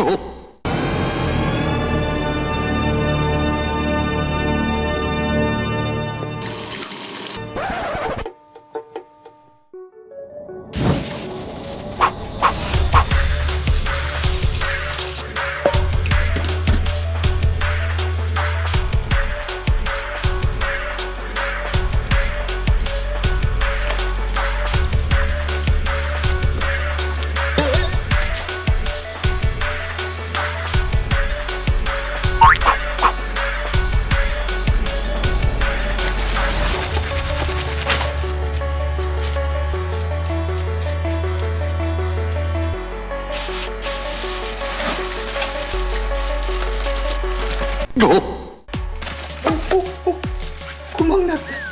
Oh. 어? 어, 어, 구멍 났다.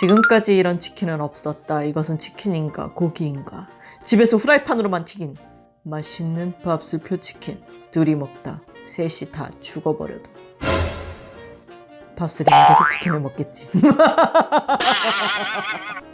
지금까지 이런 치킨은 없었다. 이것은 치킨인가 고기인가? 집에서 후라이판으로만 튀긴 맛있는 밥술표 치킨. 둘이 먹다 셋이 다 죽어버려도 밥술이는 계속 치킨을 먹겠지.